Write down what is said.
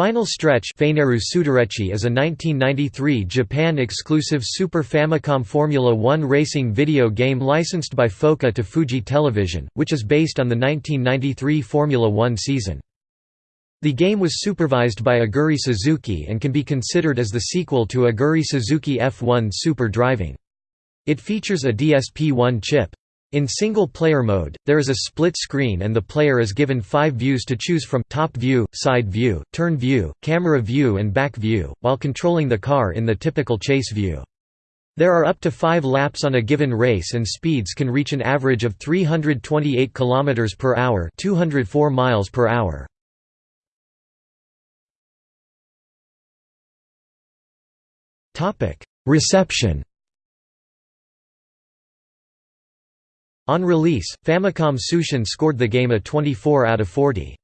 Final Stretch is a 1993 Japan-exclusive Super Famicom Formula One racing video game licensed by FOCA to Fuji Television, which is based on the 1993 Formula One season. The game was supervised by Aguri Suzuki and can be considered as the sequel to Aguri Suzuki F1 Super Driving. It features a DSP-1 chip. In single-player mode, there is a split screen and the player is given five views to choose from top view, side view, turn view, camera view and back view, while controlling the car in the typical chase view. There are up to five laps on a given race and speeds can reach an average of 328 km per hour 204 miles per hour. Reception On release, Famicom Tsushin scored the game a 24 out of 40.